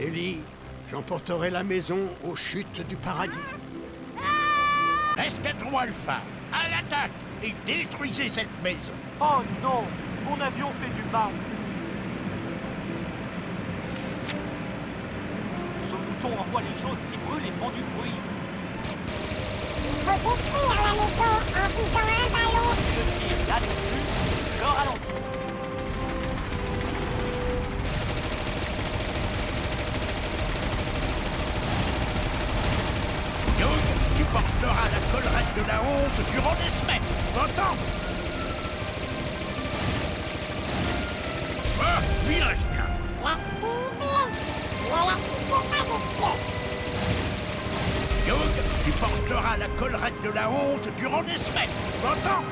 Ellie, j'emporterai la maison aux chutes du paradis. Escadron Alpha, à l'attaque et détruisez cette maison. Oh non Mon avion fait du mal Ce bouton envoie les choses qui brûlent et font du bruit. Faut détruire la maison en visant un ballon. Je tire là-dessus, je ralentis. Tu porteras la collerette de la honte durant des semaines. T'entends Ah. La cible. Ne la des pieds. Young, tu porteras la collerette de la honte durant des semaines. T'entends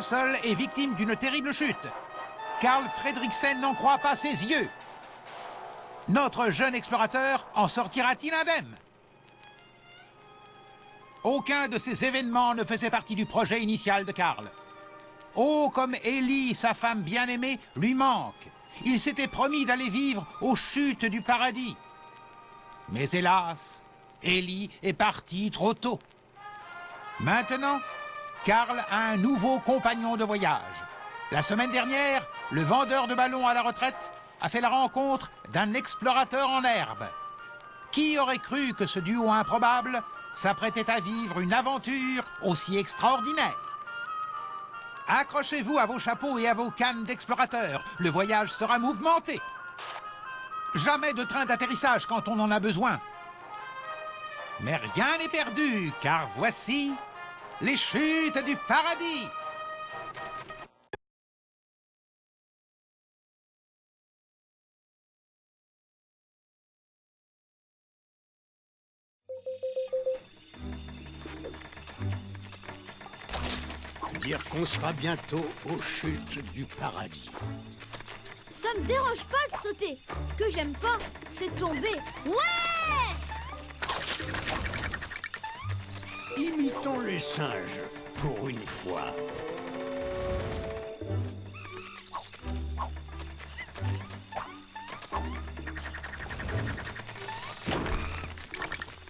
Est victime d'une terrible chute. Carl Fredriksen n'en croit pas ses yeux. Notre jeune explorateur en sortira-t-il indemne? Aucun de ces événements ne faisait partie du projet initial de Carl. Oh, comme Ellie, sa femme bien-aimée, lui manque. Il s'était promis d'aller vivre aux chutes du paradis. Mais hélas, Ellie est partie trop tôt. Maintenant, Karl a un nouveau compagnon de voyage. La semaine dernière, le vendeur de ballons à la retraite a fait la rencontre d'un explorateur en herbe. Qui aurait cru que ce duo improbable s'apprêtait à vivre une aventure aussi extraordinaire? Accrochez-vous à vos chapeaux et à vos cannes d'explorateurs. Le voyage sera mouvementé. Jamais de train d'atterrissage quand on en a besoin. Mais rien n'est perdu, car voici les chutes du paradis. Dire qu'on sera bientôt aux chutes du paradis. Ça me dérange pas de sauter. Ce que j'aime pas, c'est tomber. Ouais Imitons les singes, pour une fois.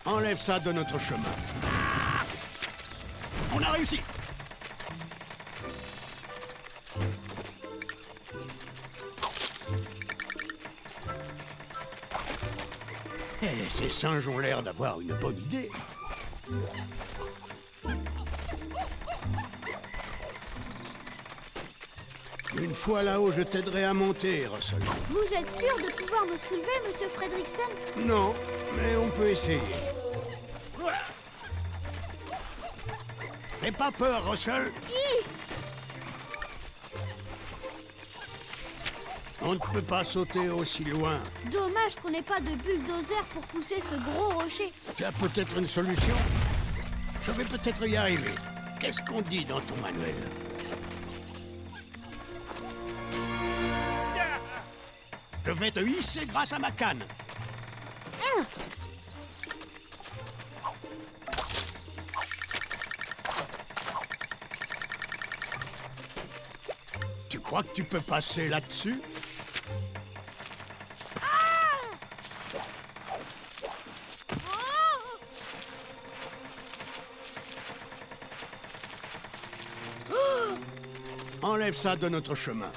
Enlève ça de notre chemin. On a réussi Eh, ces singes ont l'air d'avoir une bonne idée. Une fois là-haut, je t'aiderai à monter, Russell. Vous êtes sûr de pouvoir me soulever, monsieur Fredrickson? Non, mais on peut essayer. N'aie pas peur, Russell. On ne peut pas sauter aussi loin. Dommage qu'on n'ait pas de bulldozer pour pousser ce gros rocher. Tu as peut-être une solution? Je vais peut-être y arriver. Qu'est-ce qu'on dit dans ton manuel? Je vais te hisser grâce à ma canne. Tu crois que tu peux passer là-dessus? Enlève ça de notre chemin.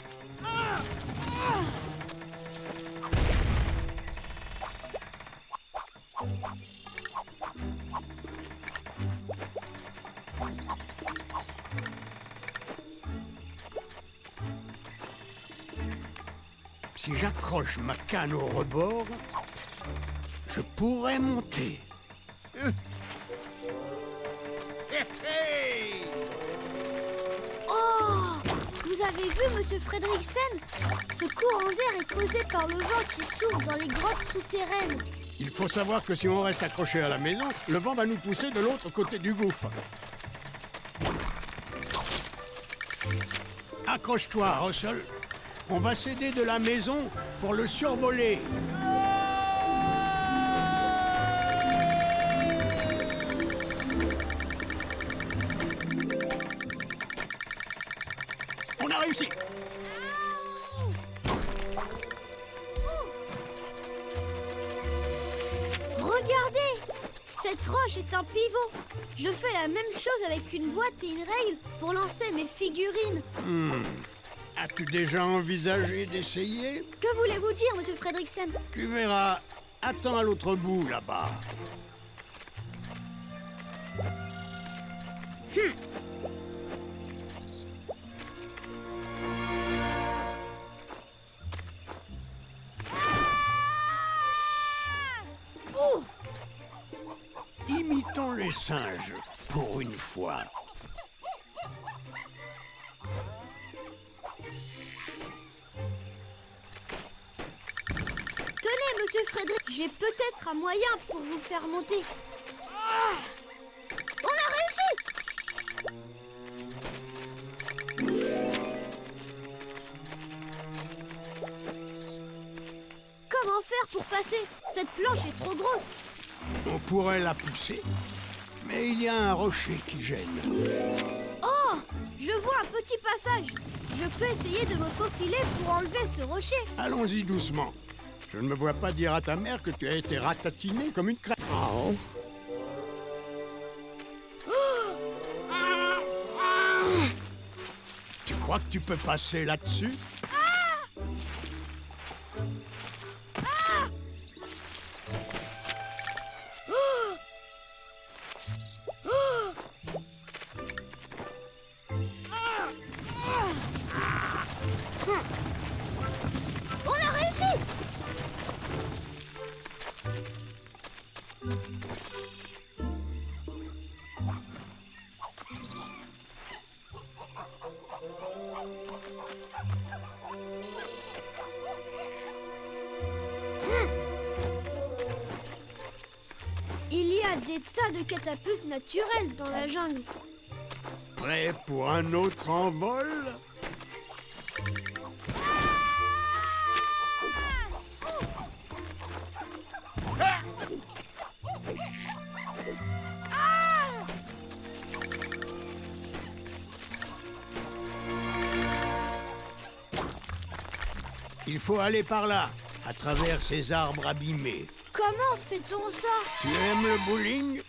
Si j'accroche ma canne au rebord, je pourrais monter. Hé avez vu, monsieur Fredriksen Ce courant d'air est causé par le vent qui souffle dans les grottes souterraines. Il faut savoir que si on reste accroché à la maison, le vent va nous pousser de l'autre côté du gouffre. Accroche-toi, Russell. On va s'aider de la maison pour le survoler. Réussi Regardez Cette roche est un pivot. Je fais la même chose avec une boîte et une règle pour lancer mes figurines. As-tu déjà envisagé d'essayer? Que voulez-vous dire, monsieur Fredriksen? Tu verras. Attends à l'autre bout, là-bas. Ouh les singes, pour une fois. Tenez, monsieur Frédéric, j'ai peut-être un moyen pour vous faire monter. Ah On a réussi Comment faire pour passer Cette planche est trop grosse. On pourrait la pousser, mais il y a un rocher qui gêne. Oh Je vois un petit passage. Je peux essayer de me faufiler pour enlever ce rocher. Allons-y doucement. Je ne me vois pas dire à ta mère que tu as été ratatiné comme une crêpe. Tu crois que tu peux passer là-dessus? Tas de catapultes naturelles dans la jungle. Prêt pour un autre envol? Il faut aller par là, à travers ces arbres abîmés. Comment fait-on ça Tu aimes le bowling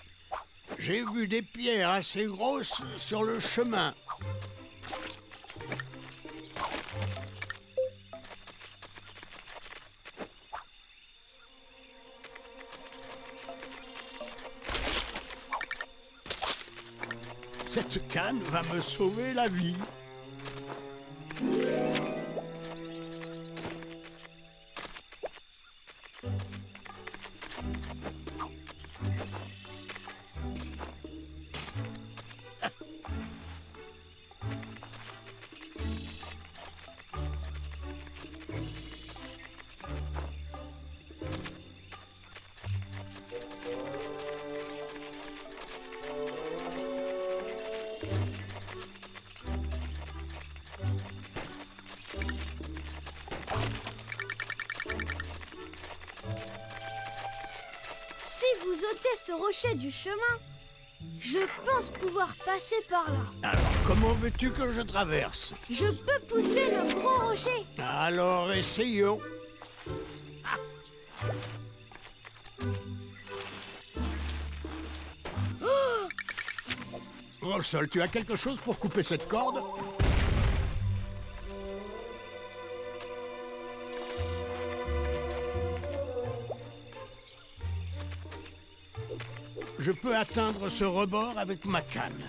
J'ai vu des pierres assez grosses sur le chemin. Cette canne va me sauver la vie. Rocher du chemin, je pense pouvoir passer par là. Alors, comment veux-tu que je traverse? Je peux pousser le gros rocher. Alors, essayons. Russell, tu as quelque chose pour couper cette corde? Je peux atteindre ce rebord avec ma canne.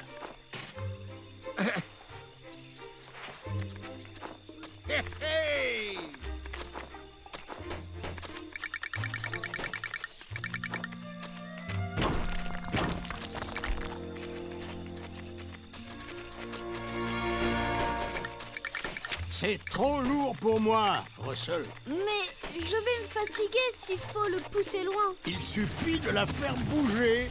C'est trop lourd pour moi, Russell. Mais je vais me fatiguer s'il faut le pousser loin. Il suffit de la faire bouger.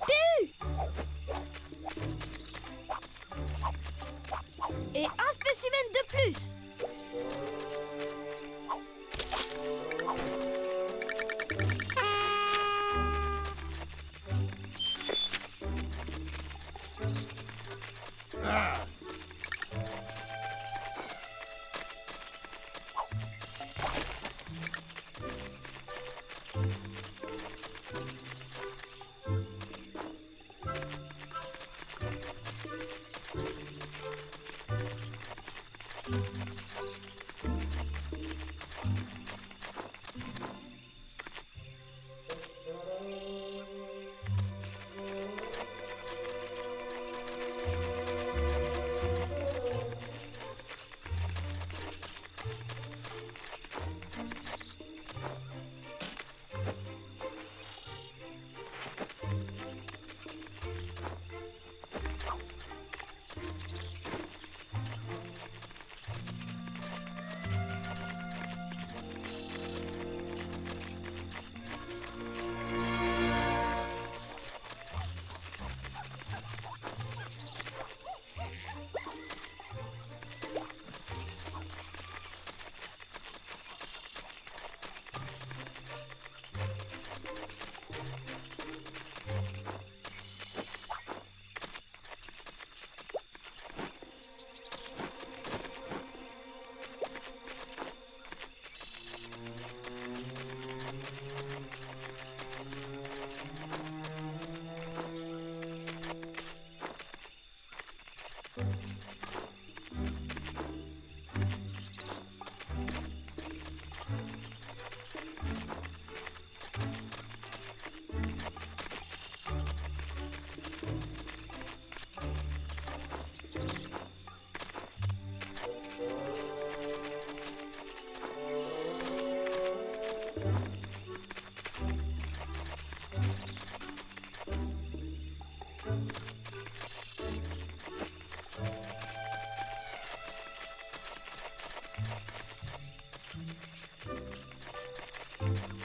Eu Et un spécimen de plus C'est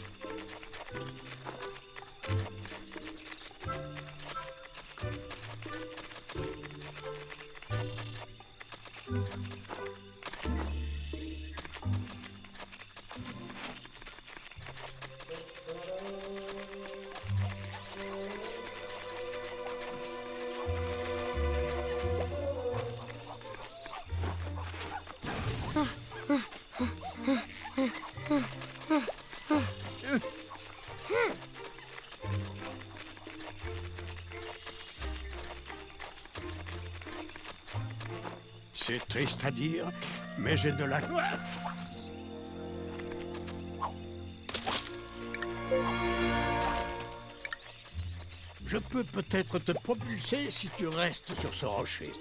triste à dire, mais j'ai de la... Je peux peut-être te propulser si tu restes sur ce rocher.